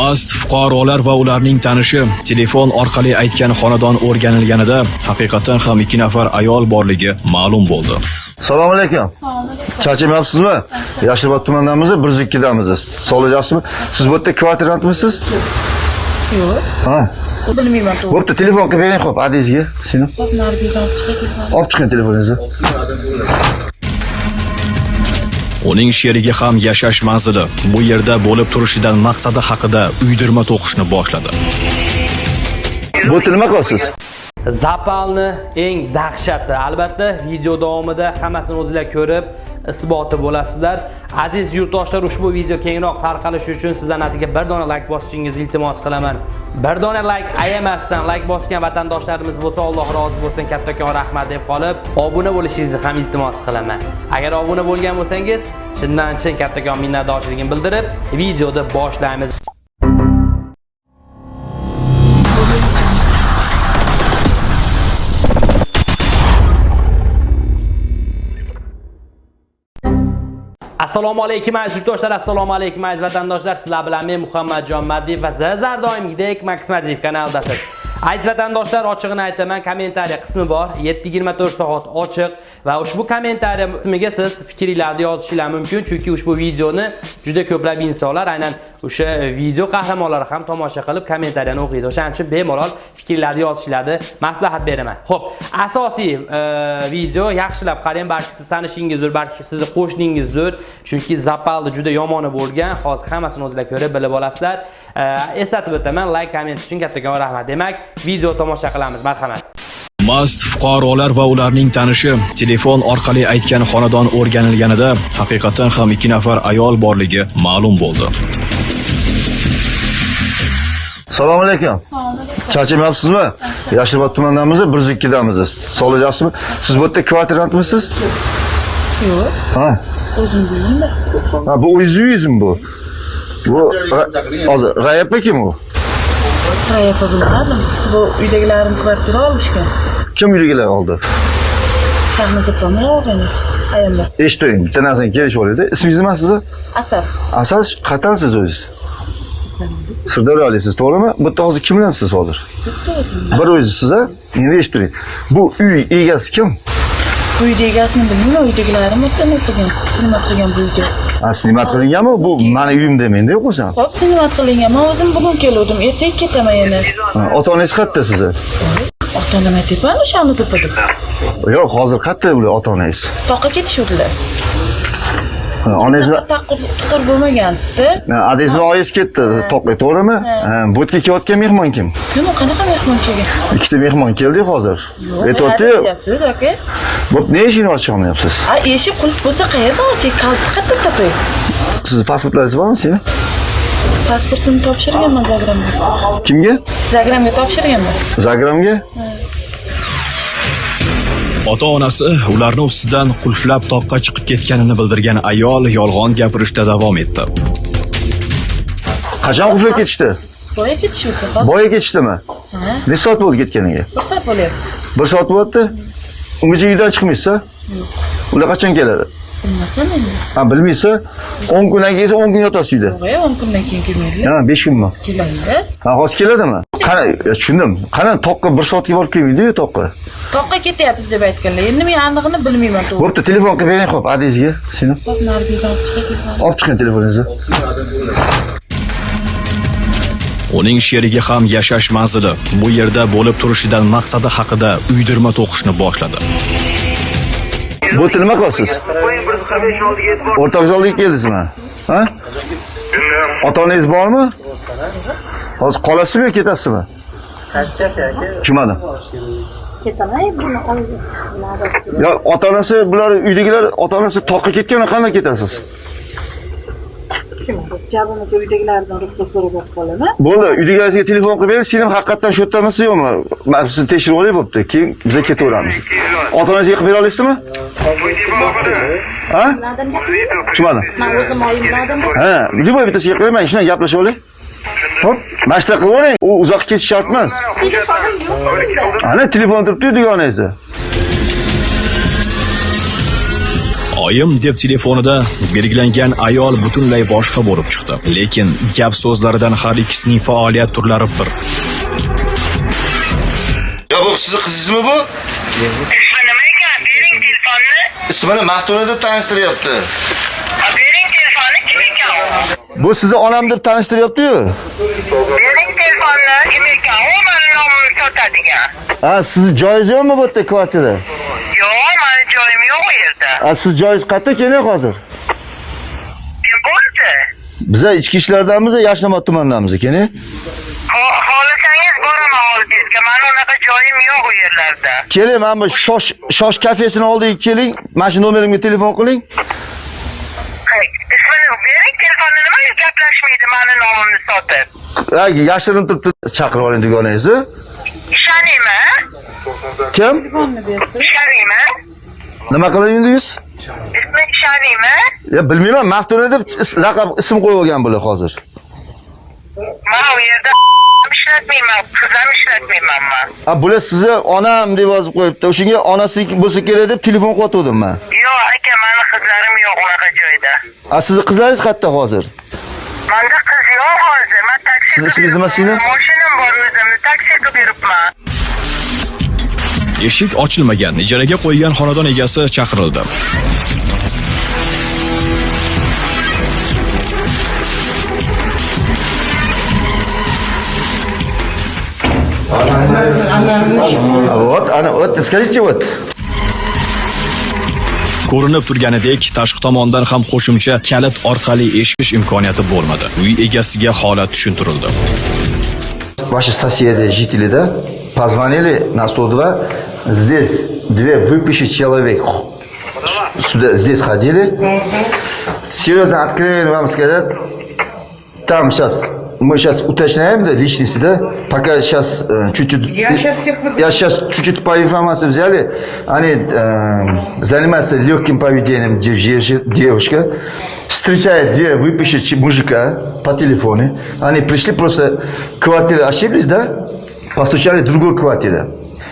mast fuqarolar va ularning tanishi telefon orqali aytgan xonadon o'rganilganida haqiqatan ham ikki nafar ayol borligi ma'lum bo'ldi Assalomu alaykum. Charchamayapsizmi? Yashilobod tumanidamiz, 102damiz. Sog'lik yaxshimi? Siz bu yerda kvartirantmisiz? Yo'q, Ha. bilmayman. Bo'pti, telefon qilib bering. Seni. Hop, olib chiqing. Olib chiqing telefoningizni. Uning sherigi ham yashash manzili bu yerda bo'lib turishidan maqsadi haqida uydirma to'qishni boshladi Bu nima qilyapsiz? Zapalni eng dahshati. Albatta, video davomida hammasini o'zingizlar ko'rib, isboti bo'lasizlar. Aziz yurtdoshlar, ushbu video kengroq tarqalishi uchun sizdan atiga bir dona like bosishingizni iltimos qilaman. Bir dona like ayamasdan like bosgan vatandoshlarimiz bo'lsa, Alloh rozi bo'lsin, kattakon rahmat deb qolib, obuna bo'lishingizni ham iltimos qilaman. Agar obuna bo'lgan bo'lsangiz, chindan chin kattakon minnatdorchiligimni bildirib, videoni boshlaymiz. Assalomu alaykum aziz yurtdoshlar, assalomu alaykum aziz vatandoshlar. Sizlar bilan men Muhammadjon Maddiyev va sizlar doimgidek Max kanalidasiz. Aziz vatandoshlar, ochig'ini aytaman, kommentariy qismi bor. 7-24 soat ochiq va ushbu kommentariy qismiga siz fikringizni yozishingiz mumkin, chunki ushbu videoni juda ko'plab insonlar aynan o'sha video qahramonlari ham tomosha qilib kommentariyani o'qiydi. O'shaning uchun bemalol fikringizni yozishingizni maslahat beraman. Xo'p, asosiy e, video yaxshilab qarang, balki siz tanishingizdir, balki sizni qo'shningizdir, chunki zapalni juda yomoni bo'lgan. Hozir hammasini o'zingizlar ko'rib bilib olasizlar. E, eslatib o'taman, like, komment uchun kattakon rahmat. Demak, video tomosha qilamiz. Marhamat. mast fuqarolar va ularning tanishi telefon orqali aytgan xonadon o'rganilganida haqiqatan ham ikki nafar ayol borligi ma'lum bo'ldi Assalomu alaykum. Charchamayapsizmi? Yashilobod tumanidamiz, 102damiz. Sog'lik yaxshimi? Siz bu yerda kvartirantmisiz? Yo'q, Ha. o'zim bilmayman. Ha, bu uyingizmi bu? Bu hozir Rayap kim u? Qayerda bilmadim. Bu uydagilarim kvartira olishgan. Kim uyligilar oldi? Sahna ziplamay olgan. Ayollar. Eshitding, bitta narsani kelishib olaydi. Ismingiz nima sizni? Asar. Asal qayerdansiz o'zingiz? Sirdaryoliksiz, to'g'rimi? Yerda hozir kim bilan siz hozir? Bitta o'zim. Bir o'zisiz, ha? Endi eshitib turing. Bu uy egasi kim? Uyda egasini bilmayman. Uydagilarim o'tdan o'qigan. Xizmat qilgan bu uyda. Ha, xizmat qilinganmi? Bu mani uyim demangda yo'qolsa. Hop, xizmat qilingan. Men o'zim bugun keldim. Ertaga ketaman yana. Ha, Ota-onangiz qayerda sizni? Ota-onam aytyapman, o'shani zipada. Yo'q, hozir qayerda ular ota-onangiz? Toqqa ketishuvdilar. Ha, Onangiz Taqir tuqir bo'lmagandi. adingiz bilan oyingiz ketdi, to'qqa, to'g'rimi? Yerga kelayotgan mehmon kim? U qanaqa mehmon kelgan? Ikkita mehmon keldi hozir. Aytyapti, Aytyapsiz, aka. bu ne ishini ochib olmayapsiz? Eshik qulf bo'lsa qayerdan oching? Kalni qayerda topay? Sizni pasportlaringiz bormi sizga? Pasportimni topshirganman Zagramga. Kimga? Zagramga topshirganman. Zagramga? Ota onasi ularni ustidan qulflab toqqa chiqib ketganini bildirgan ayol yolg'on gapirishda davom etdi Qachon qulflab ketishdi? Boya ketishuvdi. Hozir Boya ketishdimi? Ha? Necha soat bo'ldi ketganiga? bir soat bo'lyapti. Bir soat bo'lyapti. Ungacha uydan chiqmaysiz Ular qachon keladi? Bilmasam endi. Ha, bilmaysiz 10 kundan keyin 10 kun yotasiz uyda. Boya 10 kundan keyin kelmaydilar. Ha, 5 kunmi? Keladi. Ha, hozir keladimi? Qara, ya, tushundim. Qara toqqa bir soatga borib kelmaydi-yu toqqa. Toqqa ketyapmiz deb aytganlar. Endi men aniqini bilmayman to'g'ri. Bo'pti, telefon qilib bering, xo'p, adresiga. Seni. Hop, olib chiqing. Olib chiqing telefoningizni. uning sherigi ham yashash manzili bu yerda bo'lib turishidan maqsadi haqida uydirma to'qishni boshladi Bu yerda nima qilyapsiz? O'rtoq zalga keldingizmi? Ha? Ota-onangiz bormi? Hozir qolasizmi yo ketasizmi? Tushunmadim. Ketaman buni olib. Ya ota-onasi bular uydagilar ota-onasi toqqa ketganda qanday ketasiz? Jabimiz uydagilardan ruxsat so'rab olib qolaman. Bo'ldi, uydagilaringizga telefon qilib bering, sen ham haqiqatdan shu yerdamisiz yo'qmi? Men sizni tekshirib olay bo'pti. Keyin biz ketaveramiz. Ota-onangizga qilib bera olasizmi? Ha? Tushunmadim. Ha, любой bittasiga qilib men shunday gaplashib olay. Hop, mana shunaqa qilib oling. U uzoq ketish shart emas. Ana telefon turibdi dugonangizda. Oyim deb telefonida belgilangan ayol butunlay boshqa bo'lib chiqdi. Lekin gap so'zlaridan har ikkisining faoliyat turlari bir. yo bu sizni qizingizmi bu ismi nima ekan bering telefonni ismini maftuna deb tanishtiryapti Ha, bering telefonni kim ekan u bu sizni onam deb tanishtiryapti-yu? Bering telefonni kim ekan u mani nomimni sotadigan ha sizni joyingiz yo'qmi bu yerda kvartira yo'q mani joyim yo'q u yerda. Ha siz joyingiz qayerda keling hozir? Kim bo'ldi? Biza ichki ishlardamiz yashnobod tumanidamiz keling xohlasangiz boraman oldingizga. Mani unaqa joyim yo'q u yerlarda. Keling mana bu shosh shosh kafesini oldiga keling. Mana shu nomerimga telefon qiling Ismini bering telefonni nimaga gaplashmaydi mani nomimni sotib yashirin turibdi chaqirib oling dugonangizni ishonaymi kim? Ishonaymi nima qilardingiz ismi ishonaymi ya bilmayman maftuna deb laqab ism qo'yib olgan bular hozir man u yerda ishlatmayman qiz ham ishlatmayman man bular sizni onam deb yozib qo'yibdi o'shanga onasi bo'lsa kerak deb telefon qilayotgandim man yo'q aka mani qizlarim yo'q unaqa joyda ha sizni qizlaringiz qayerda hozir manda qiz yo'q hozir man taksi Sizni ismingiz nima sizning? mashinam bor o'zimni taksi qilib yuribman Eshik ochilmagan, ijaraga qo'ygan xonadon egasi chaqirildi. вот ana вот скажите вот Ko'rinib turganidek, tashqi tomondan ham qo'shimcha kalit orqali eshitish imkoniyati bo'lmadi. Uy egasiga holat tushuntirildi. ваши соседи, жители, да, позвонили на 102, здесь две выпиши человек сюда, здесь ходили. Серьезно, откровенно вам сказать, там сейчас, мы сейчас уточняем, да, личности, да, пока сейчас э, чуть-чуть... Я щас всех выгоню. Я сейчас чуть-чуть по информации взяли, они э, занимаются легким поведением дев- девушка, встречает две выпившие мужика по телефону, они пришли просто, квартиры ошиблись, да, постучали в другую квартиру.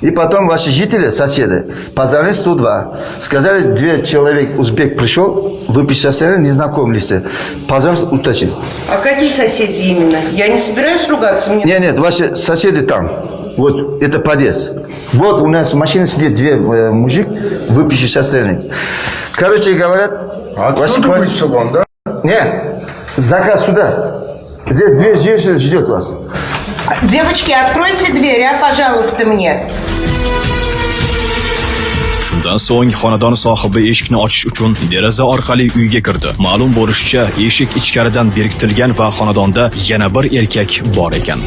И потом ваши жители, соседи, позвонили 102. Сказали, две человек, узбек пришел, выпивший соседи, незнакомый лица. Пожалуйста, уточни. А какие соседи именно? Я не собираюсь ругаться, мне... Нет, нет, ваши соседи там. Вот, это подъезд. Вот у нас в машине сидит две э, мужик, выпивший состояние. Короче, говорят... ваши квар- вышел он, да? Нет, заказ сюда. Здесь две женщины ждет вас. Девочки, откройте дверь, а, пожалуйста, мне. Shundan so'ng xonadon sohibi eshikni ochish uchun deraza orqali uyga kirdi. Ma'lum bo'lishicha, eshik ichkaridan berkitilgan va xonadonda yana bir erkak bor ekan.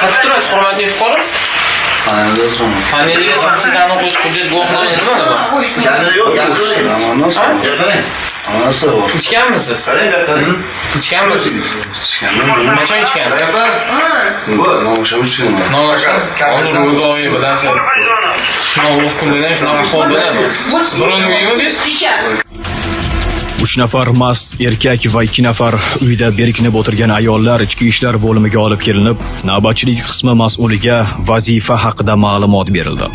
Qayerda turasiz, hurmatli fuqaro? Shaxsiy hujjat guvohnoma nimada bor? Ichganmisiz? Ichganmisiz? Qachon ichgansiz? Nonushta. Hozir ro'za oyi bilasiz. Shunaqa kundan shunaqa ahvol bo'ladi. Birovni uyimi bet? Сейчас. Uch nafar mast erkak va ikki nafar uyda berkinib o'tirgan ayollar ichki ishlar bo'limiga olib kelinib, navbatchilik qismi mas'uliga vazifa haqida ma'lumot berildi.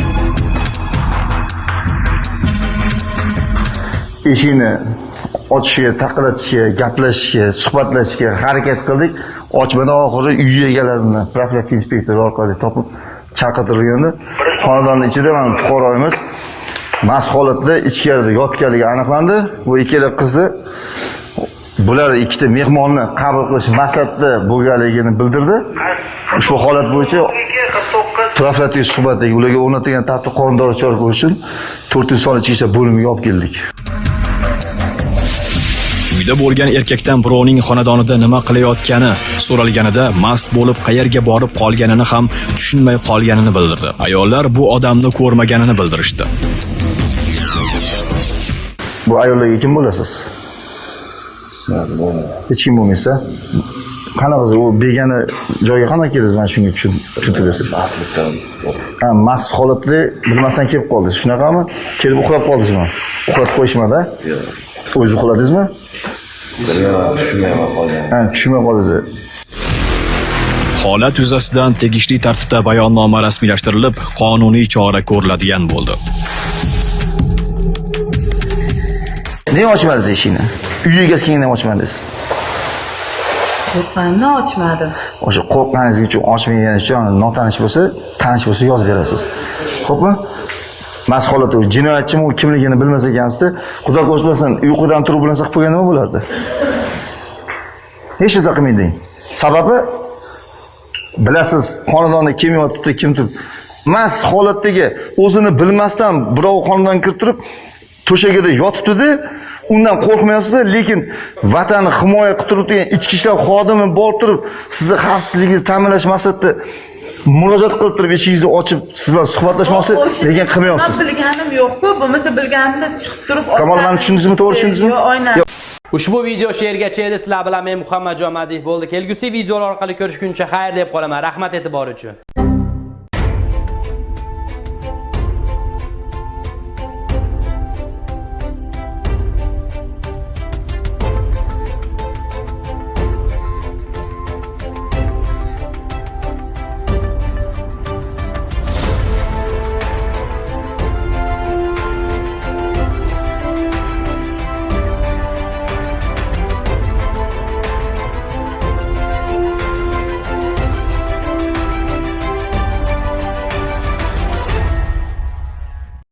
eshikni ochishga taqillatishga gaplashishga suhbatlashishga harakat qildik. Ochmadan oxiri uy egalarini profilaktika inspektori orqali topib chaqirtirilganda xonadonni ichida mana fuqaroyimiz mast holatda ichkarida yotganligi aniqlandi. Bu ikkala qizi bular ikkita mehmonni qabul qilish maqsadida bo'lganligini bildirdi. Ushbu holat bo'yicha profilaktik suhbatdagi ularga o'rnatilgan tartib qoidalari chora ko'rish uchun to'rtinchi sonli ichki ishlar bo'limiga olib keldik. Uyda bo'lgan erkakdan birovning xonadonida nima qilayotgani so'ralganida mast bo'lib qayerga borib qolganini ham tushunmay qolganini bildirdi. Ayollar bu odamni ko'rmaganini bildirishdi. Bu ayollarga kim bo'lasiz? Hech kim bo'lmaysa. Qanaqa u begona joyga qanaqa keldingiz mana shunga tushun- tushuntirib berasiz. Aslidan. Ha, mast holatda bilmasdan kelib qoldingiz. Shunaqami? Kelib uxlab qoldingizmi? Uxlatib qo'yishmadi? Yo'q. O'zingiz uxladingizmi? Ha, tushunmay qoldingiz. Holat yuzasidan tegishli tartibda bayonnoma rasmiylashtirilib, qonuniy chora ko'riladigan bo'ldi. nega ochmadingiz eshikni uy egasi kelgandan ochmadingiz Qo'rqqanimdan ochmadim. o'sha qo'rqqaningiz uchun ochmaganingiz uchun notanish bo'lsa tanish bo'lsa yozib berasiz. Ho'pmi mast holatda jinoyatchimi u kimligini bilmas ekansizda xudo ko'rmasin uyqudan turib bu narsa qilib qo'ygan nima bo'lardi? Hech narsa qilmaydi. Sababi? Bilasiz xonadonda kim yotibdi kim turibdi. Mast holatdagi o'zini bilmasdan birov xonadonga kirib turib to'shagida yotibdida undan qo'rqmayapsiz lekin vatanni himoya qilib turibdigan ichki ishlar xodimi borib turib sizni xavfsizligingizni ta'minlash maqsadida murojaat qilib turib eshigingizni ochib siz bilan suhbatlashmoqchi lekin qilmayapsiz bilganim yo'q-ku, bo'lmasa bilganimda chiqib turib kamol mani tushundingizmi to'g'ri tushundingizmi Yo'q, aynan. Ushbu video shu yergacha edi. Sizlar bilan men Muhammadjon Madiyev bo'ldi. Kelgusi videolar orqali ko'rishguncha xayr deb qolaman. Rahmat e'tibor uchun.